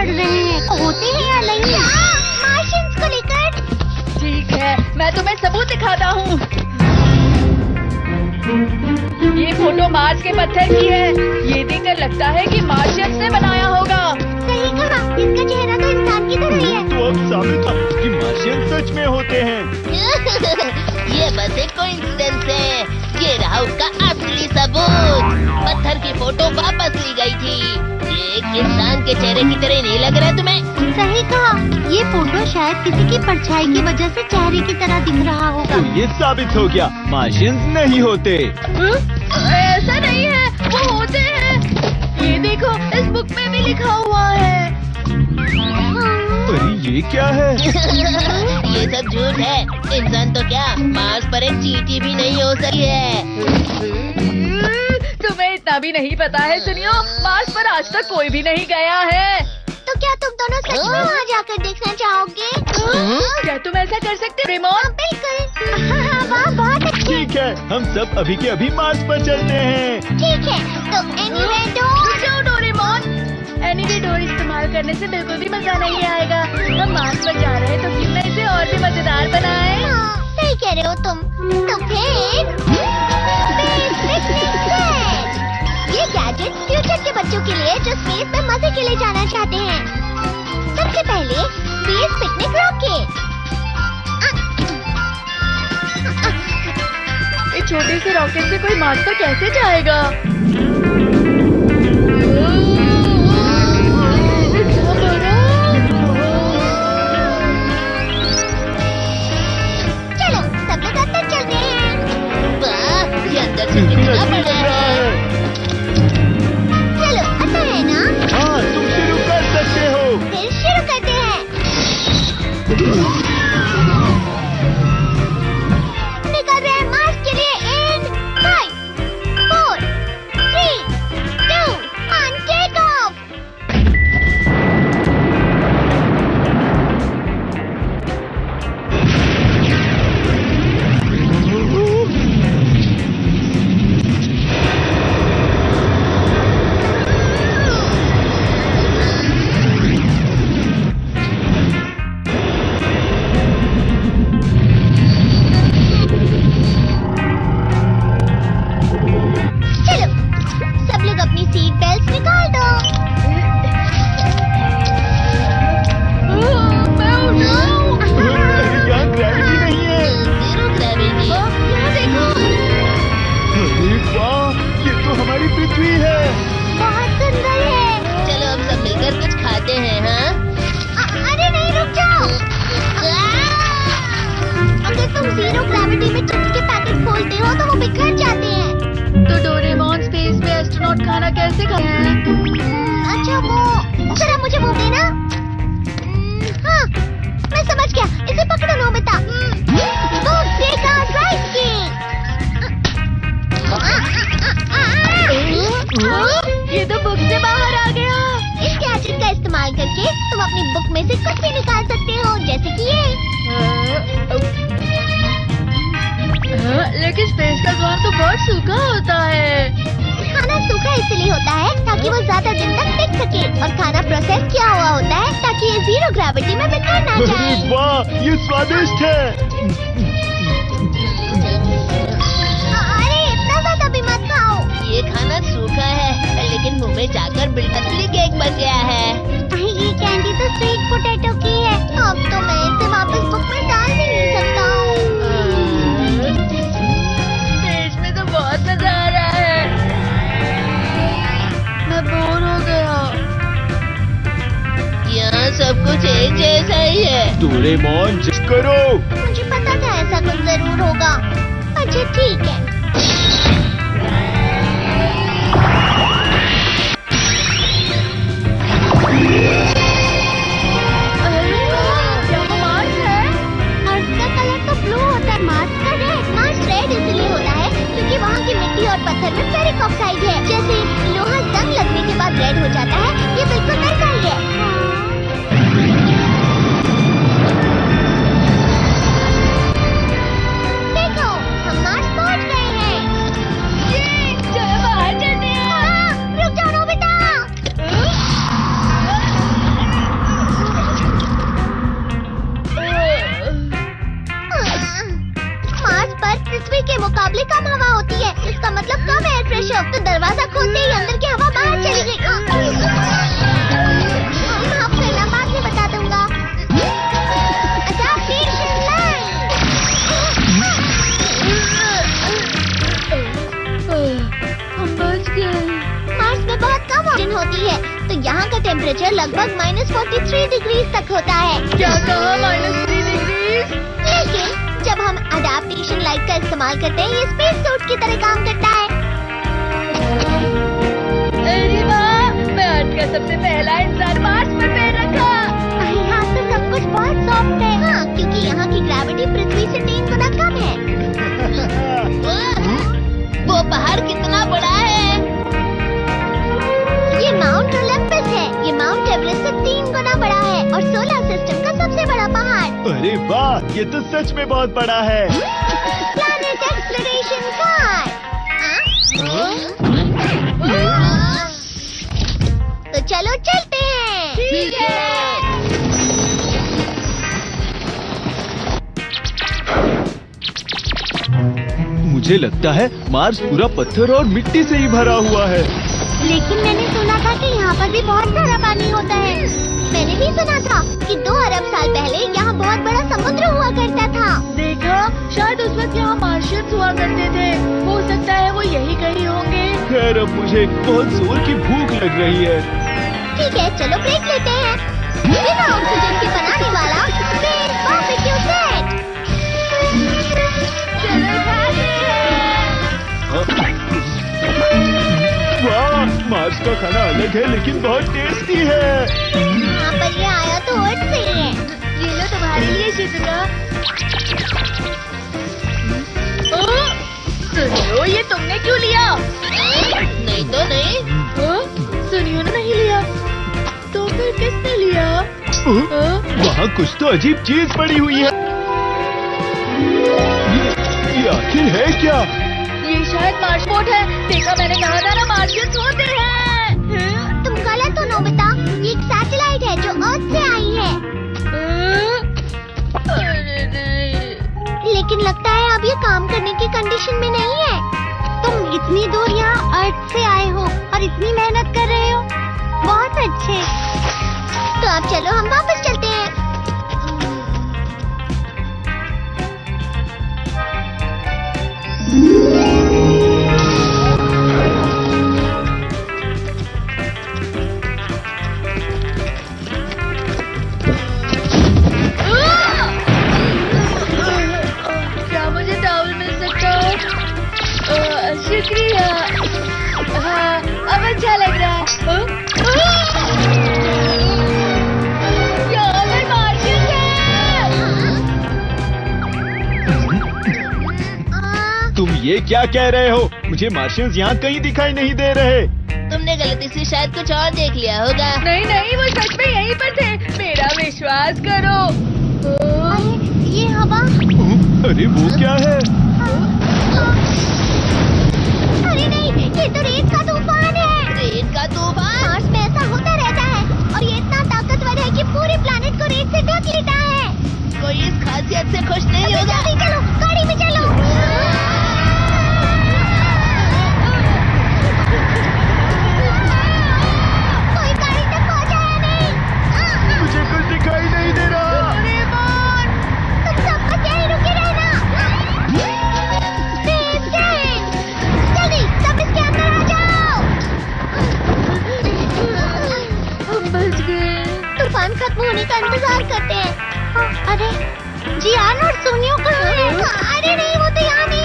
लड़ रहे हैं। होते हैं या नहीं? मार्शल्स को लेकर। ठीक है मैं तुम्हें सबूत दिखाता हूँ। ये फ़ोटो मार्स के पत्थर की है। ये देखकर लगता है कि मार्शियस ने बनाया होगा। सही कहा इसका चेहरा तो इंसान की तरह ही है। तो अब साबित कि मार्शियन सच में होते हैं। ये बस एक कोइंसिडेंस के चेहरे की तरह नहीं लग रहा तुम्हें? सही कहा। ये फ़ोटो शायद किसी की परछाई की वजह से चेहरे की तरह दिख रहा होगा। तो ये साबित हो गया मार्शियंस नहीं होते। ऐसा नहीं है वो होते हैं। ये देखो इस बुक में भी लिखा हुआ है। अरे ये क्या है? ये सब झूठ है। इंसान तो क्या मार्स पर एक चीटी भी नहीं हो सकी है। इतना भी नहीं पता है सुनियो मार्स पर आज तक कोई भी नहीं गया है तो क्या तुम दोनों सच में वहाँ जाकर देखना चाहोगे क्या तुम ऐसा कर सकते हो रेमोन बिल्कुल वाह बहुत अच्छे ठीक है हम सब अभी के अभी मार्स पर चलते हैं ठीक है तो anyway door Doraemon anyway door इस्तेमाल करने से बिल्कुल भी मज़ा नहीं आएगा हम मार्स पर जा रहे हैं तो क्यों ना इसे और भी मज़ेदार बनाए हाँ, सही कह रहे हो तुम तो फिर ये गैजेट फ्यूचर के बच्चों के लिए जो स्पेस में मज़े के लिए जाना चाहते हैं। सबसे पहले स्पेस पिकनिक रॉकेट छोटे से रॉकेट से कोई मास्टर कैसे जाएगा? ज़ीरो ग्रेविटी बहुत सूखा होता है। खाना सूखा इसलिए होता है ताकि वो ज़्यादा दिन तक टिक सके। और खाना प्रोसेस किया हुआ होता है ताकि ये ज़ीरो ग्रेविटी में बिखर ना जाए। वाह ये स्वादिष्ट है। अरे इतना ज़्यादा भी मत खाओ। ये खाना सूखा है लेकिन मुँह में जाकर बिल्कुल केक बन गया है। ये कैंडी तो स्वीट पोटैटो की है डोरेमोन करो। मुझे पता था ऐसा कुछ ज़रूर होगा। अच्छा ठीक है। टेम्परेचर लगभग माइनस फोर्टी थ्री डिग्री तक होता है। क्या कहा? माइनस थ्री डिग्री लेकिन जब हम अडेप्टेशन लाइट का इस्तेमाल करते हैं ये स्पेस सूट की तरह काम करता है। मैं आज का सबसे पहला इंसान मार्स पर पैर रखा। यहाँ तो सब कुछ बहुत सॉफ्ट है। हाँ क्योंकि यहाँ की ग्रेविटी पृथ्वी से सिस्टम का सबसे बड़ा पहाड़। अरे वाह ये तो सच में बहुत बड़ा है। प्लैनेट एक्सप्लोरेशन कार तो चलो चलते हैं। ठीक है। मुझे लगता है मार्स पूरा पत्थर और मिट्टी से ही भरा हुआ है। लेकिन मैंने सुना था कि यहाँ पर भी बहुत सारा पानी होता है। मैंने भी मार्शियंस हुआ करते थे। हो सकता है वो यही कहीं होंगे। खैर अब मुझे बहुत ज़ोर की भूख लग रही है? ठीक है चलो ब्रेक लेते हैं। बिना ऑक्सीजन के बनाने वाला बारबेक्यू सेट चलो खाते वाह मार्स का खाना अलग है लेकिन बहुत टेस्टी है। यहाँ पर ये आया तो अर्थ से ही। है ये लो तुम्हारे लिए शिजुका सुनियो ये तुमने क्यों लिया? नहीं तो नहीं। ओ, सुनियो ने नहीं लिया। तो फिर किसने लिया? वहाँ कुछ तो अजीब चीज़ पड़ी हुई है। ये, ये आखिर है क्या? ये शायद मार्शपोर्ट है। देखा मैंने कहा था ना मार्शल होते हैं हाँ? काम करने की कंडीशन में नहीं है। तुम इतनी दूर यहाँ अर्थ से आए हो और इतनी मेहनत कर रहे हो। बहुत अच्छे। तो अब चलो हम वापस चलते हैं। क्या कह रहे हो? मुझे मार्शियंस यहाँ कहीं दिखाई नहीं दे रहे। तुमने गलती से शायद कुछ और देख लिया होगा। नहीं नहीं वो सच में यहीं पर थे। मेरा विश्वास करो। अरे ये हवा। अरे वो क्या है? अरे नहीं ये तो रेत का तूफ़ान है। रेत का तूफ़ान? मार्स में ऐसा होता रहता है। और ये इतना ताकतवर है कि पूरे प्लेनेट को रेत से ढक लेता है। कोई इस खासियत से खुश नहीं होगा। चलो गाड़ी में चलो। बच गए। तूफ़ान खत्म होने का इंतज़ार करते हैं। हाँ, अरे जियान और सोनियो कहाँ है। अरे नहीं वो तो यहाँ नहीं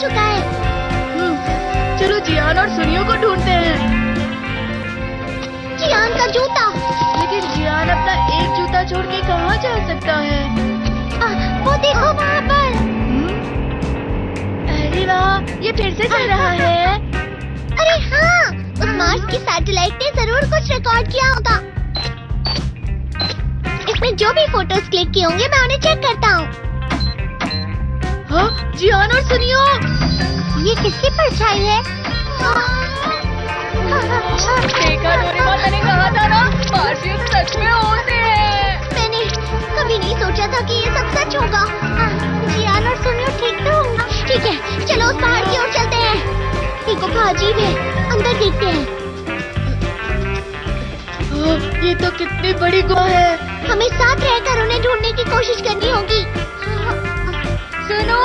चुका है। हम्म, चलो जियान और सुनियो को ढूंढते हैं। जियान का जूता। लेकिन जियान अपना एक जूता छोड़ के कहाँ जा सकता है? आ, वो देखो वहाँ पर। हम्म? अरे वाह ये फिर से चल रहा है। अरे हाँ उस मार्स की सैटेलाइट ने ज़रूर कुछ रिकॉर्ड किया होगा। इसमें जो भी फ़ोटोज़ क्लिक किए होंगे मैं उन्हें चेक करता हूँ हाँ। हाँ, जियान और सुनियो। ये किसकी परछाई है? मैंने कहा था सोचा था ये सब सच होगा। हाँ, और सुनियो ठीक तो? ठीक है चलो की ओर चलते अजीब है अंदर देखते हैं। हाँ, ये तो कितनी बड़ी गुफा है। हमें साथ रहकर उन्हें ढूँढने की कोशिश करनी होगी। सुनो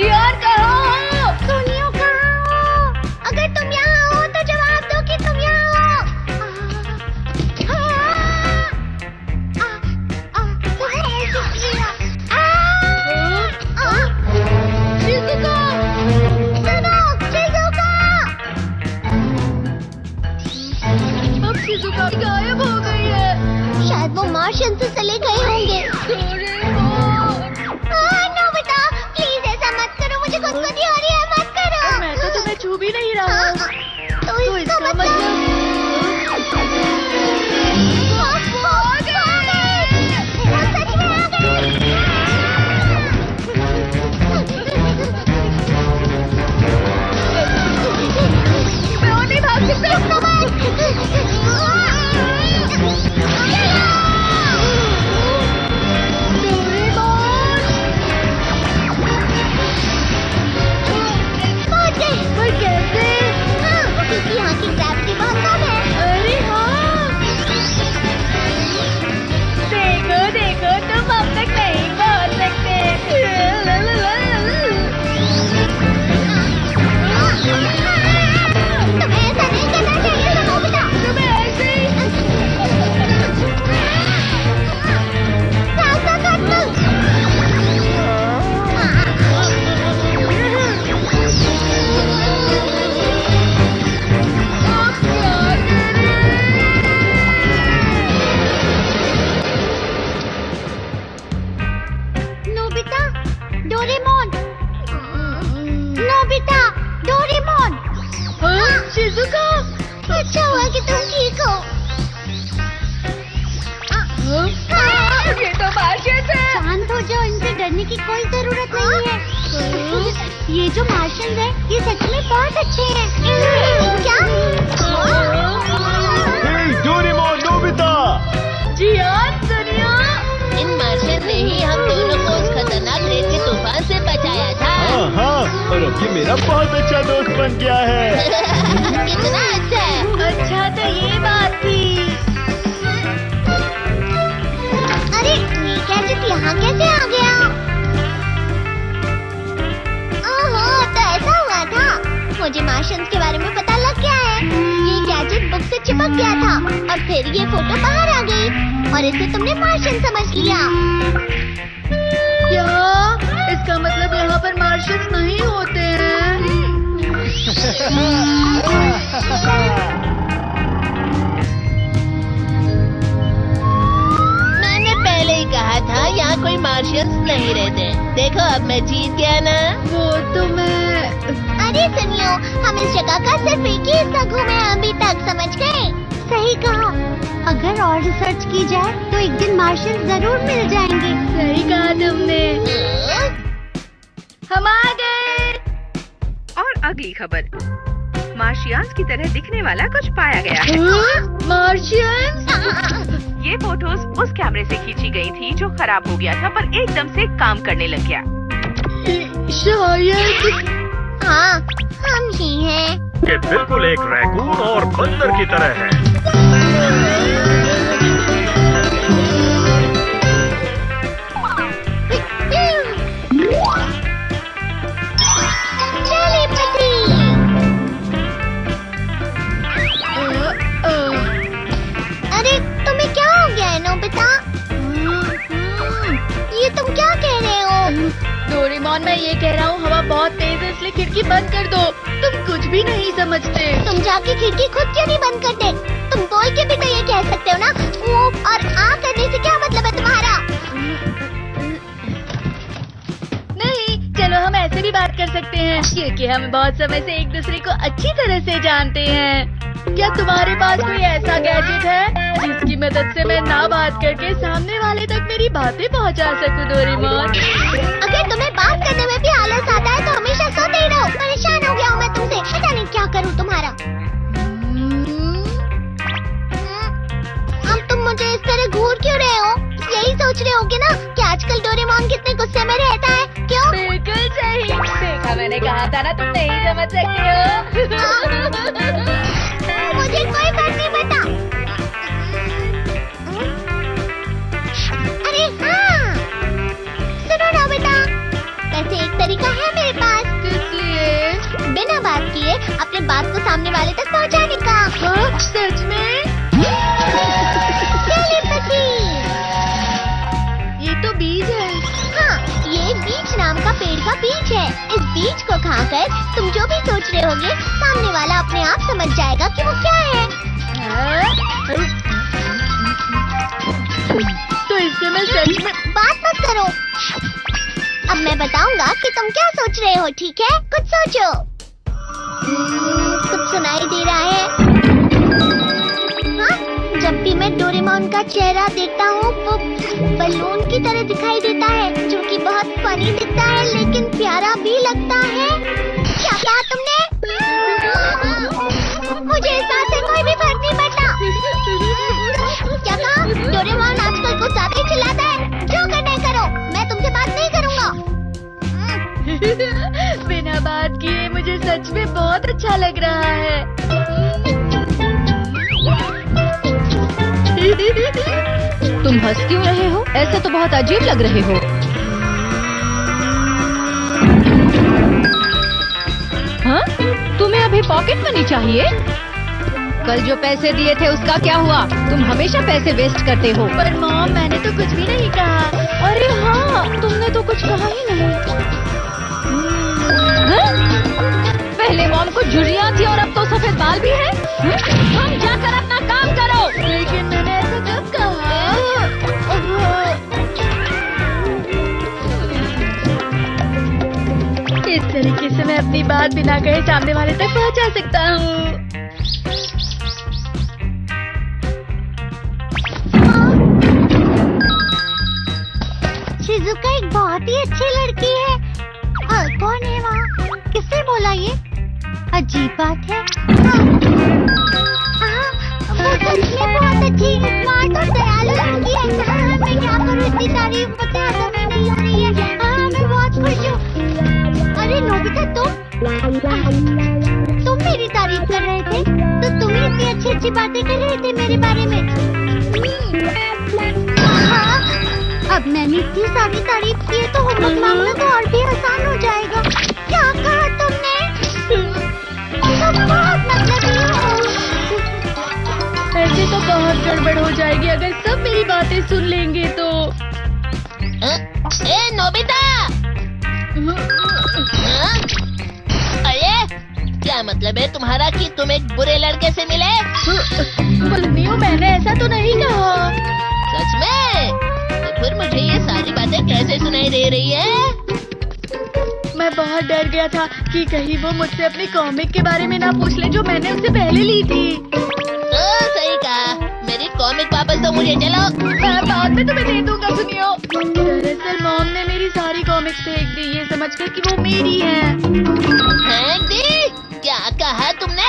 कहाँ। हो सोनियो कहाँ? अगर तुम यहाँ हो तो जवाब दो कि तुम यहाँ हो। गायब हो गई है। शायद वो मार्शन से चले गए होंगे। छू भी नहीं रहा। हाँ, तो तो इसका इसका मतलब हाँ, ये तो मार्शियस है। शांत हो जाओ इनसे डरने की कोई ज़रूरत नहीं है। ये जो मार्शल है ये सच में बहुत अच्छे हैं। क्या? हे डोरेमोन नोबिता। जियान इन मार्शन ने ही हम दोनों को उस खतरनाक रेत के तूफ़ान से बचाया था। हाँ हाँ और अब ये मेरा बहुत अच्छा दोस्त बन गया है। कितना अच्छा है। अच्छा यहाँ कैसे आ गया ओहो तो ऐसा हुआ था मुझे मार्शंस के बारे में पता लग गया है ये गैजेट बुक से चिपक गया था और फिर ये फ़ोटो बाहर आ गई और इसे तुमने मार्शन समझ लिया क्या इसका मतलब यहाँ पर मार्शल्स नहीं होते हैं पहले ही कहा था यहाँ कोई मार्शियंस नहीं रहते। देखो अब मैं जीत गया ना। वो तो मैं अरे सुनियो हम इस जगह का सिर्फ़ एक ही हिस्सा घूमे अभी तक समझ गए? सही कहा। अगर और रिसर्च की जाए तो एक दिन मार्शल ज़रूर मिल जाएँगे। सही कहा तुमने। हम आ गए। और अगली खबर। मार्शियान्स की तरह दिखने वाला कुछ पाया गया है? मार्शियंस? ये फ़ोटोज़ उस कैमरे से खींची गई थी जो खराब हो गया था पर एकदम से काम करने लग गया। शायद। हाँ हम ही हैं। ये बिल्कुल एक रैकून और बंदर की तरह है। डोरेमोन मैं ये कह रहा हूँ हवा बहुत तेज है इसलिए खिड़की बंद कर दो। तुम कुछ भी नहीं समझते। तुम जाके खिड़की खुद क्यों नहीं बंद करते? तुम बोल के भी तो ये कह सकते हो ना वो और आ करने से क्या मतलब है तुम्हारा? नहीं चलो हम ऐसे भी बात कर सकते हैं। क्योंकि हम बहुत समय से एक दूसरे को अच्छी तरह से जानते हैं। क्या तुम्हारे पास कोई ऐसा गैजेट है जिसकी मदद से मैं ना बात करके सामने वाले तक मेरी बातें पहुँचा सकूँ डोरेमोन? अगर तुम्हें बात करने में भी आलस आता है तो हमेशा सोते ही रहो। परेशान हो गया हूँ मैं तुमसे। पता नहीं क्या करूँ तुम्हारा। अब तुम मुझे इस तरह घूर क्यों रहे हो? यही सोच रहे होगे ना कि आजकल डोरेमोन कितने गुस्से में रहता है। क्यों? बिल्कुल सही। देखा मैंने कहा कहा था ना तुम नहीं समझ सकते हो। मुझे कोई बात नहीं बता अरे हाँ। सुनो नोबिता वैसे एक तरीका है मेरे पास? बिना बात किए अपने बात को सामने वाले तक पहुँचाने का। हाँ, सच में? तो है। नाम का पेड़ का बीज है। इस बीज को खाकर तुम जो भी सोच रहे होगे सामने वाला अपने आप समझ जाएगा कि वो क्या बताऊँगा कि तुम क्या सोच रहे हो, ठीक है? कुछ सोचो। कुछ सुनाई दे रहा है। हा? जब भी मैं डोरेमोन का चेहरा देखता हूँ, वो बलून की तरह दिखाई देता है, जो कि बहुत फनी दिखता है, लेकिन प्यारा भी लगता है। क्या क्या तुमने बिना बात किए मुझे सच में बहुत अच्छा लग रहा है। तुम हंस क्यों रहे हो? ऐसे तो बहुत अजीब लग रहे हो। हाँ? तुम्हें अभी पॉकेट मनी चाहिए? कल जो पैसे दिए थे उसका क्या हुआ? तुम हमेशा पैसे वेस्ट करते हो। पर मॉम, मैंने तो कुछ भी नहीं कहा। अरे हाँ तुमने तो कुछ कहा ही नहीं। पहले मॉम को झुर्रियाँ थी और अब तो सफ़ेद बाल भी है। हाँ? तुम जाकर अपना काम करो। लेकिन मैंने ऐसा कब कहा इस तरीके से मैं अपनी बात बिना कहे सामने वाले तक पहुँचा सकता हूँ। शिजुका एक बहुत ही अच्छी लड़की है। और कौन है वहाँ? किसने बोला ये? अजीब बात है। हाँ, लड़की है। हाँ, तारीफ़ अरे मेरी तारीफ़ कर रहे थे? तो तुम अच्छी अच्छी बातें कर रहे थे मेरे बारे में? मैंने इतनी सारी तारीफ़ की है तो मांगना तो और भी आसान हो जाएगा। क्या कहा तुमने? ऐसे तो बहुत गड़बड़ हो जाएगी। अगर सब मेरी बातें सुन लेंगे तो? ए नोबिता? अरे क्या मतलब है तुम्हारा कि तुम एक बुरे लड़के से मिले? बोलनी हूँ मैंने ऐसा तो नहीं कहा। सच में? तो फिर मुझे ये सारी बातें कैसे सुनाई दे रही है? मैं बहुत डर गया था कि कहीं वो मुझसे अपनी कॉमिक के बारे में ना पूछ ले जो मैंने उससे पहले ली थी। तो सही कहा। मेरी कॉमिक वापस तो मुझे चलो मैं बाद में तुम्हें दे दूँगा सुनियो। दरअसल मॉम ने मेरी सारी कॉमिक्स फेंक दी ये समझ कर कि वो मेरी है। फेंक दी? क्या कहा तुमने?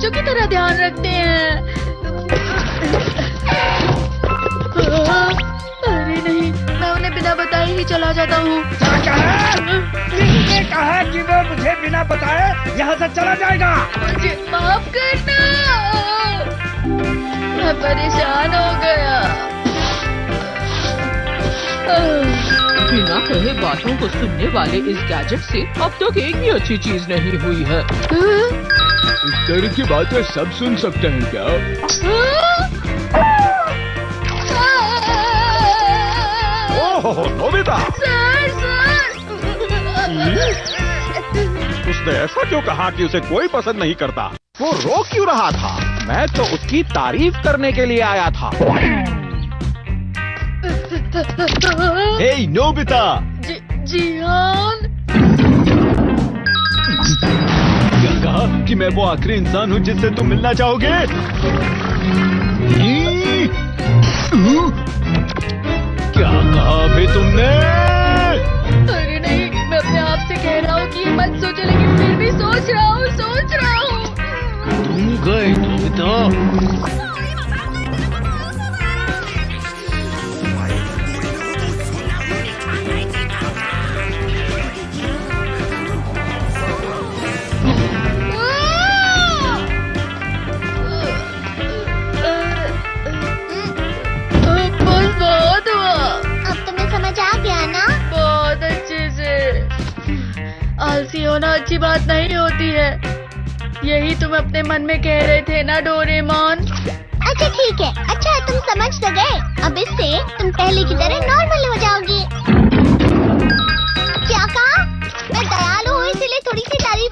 बच्चों की तरह ध्यान रखते हैं। अरे नहीं मैं उन्हें बिना बताए ही चला जाता हूँ। किसने कहा कि वो मुझे बिना बताए यहाँ से चला जाएगा। मुझे माफ़ करना। मैं परेशान हो गया। बिना कहे बातों को सुनने वाले इस गैजेट से अब तक तो एक भी अच्छी चीज़ नहीं हुई है? इस तरह की बातें सब सुन सकते हैं क्या? Oh Nobita. Sir sir. उसने ऐसा क्यों कहा कि उसे कोई पसंद नहीं करता? वो रो क्यों रहा था? मैं तो उसकी तारीफ़ करने के लिए आया था। हे नोबिता जी कहा कि मैं वो आखिरी इंसान हूँ जिससे तुम मिलना चाहोगे? क्या कहा अभी तुमने? अरे नहीं मैं अपने आप से कह रहा हूँ कि मत सोचो लेकिन फिर भी सोच रहा हूँ सोच रहा हूँ। तुम गए तो दुखी होना अच्छी बात नहीं होती है। यही तुम अपने मन में कह रहे थे ना, डोरेमोन? अच्छा ठीक है। अच्छा तुम समझ तो गए। अब इससे तुम पहले की तरह नॉर्मल हो जाओगी। क्या कहा? मैं दयालु हूँ, इसीलिए थोड़ी सी तारीफ़